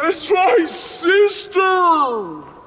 It's my sister!